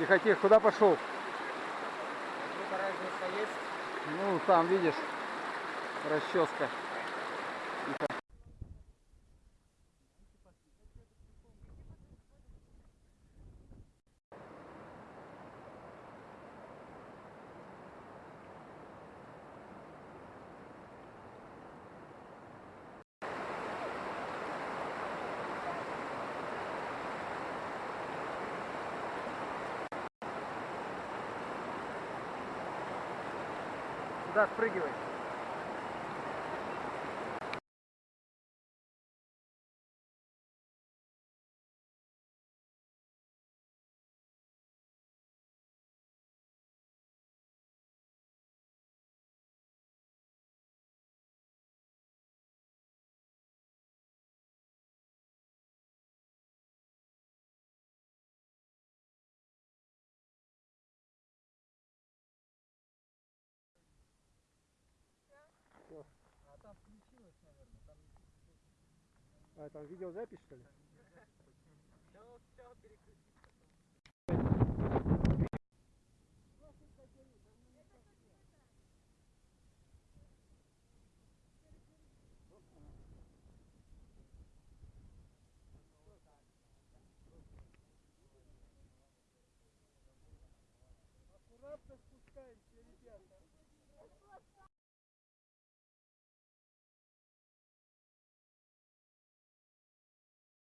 Тихо, тихо, куда пошел? Ну, там, видишь, расческа. Сюда спрыгивай. Там включилось, наверное. Там... А, там видеозапись, что ли? Все, все, переключи.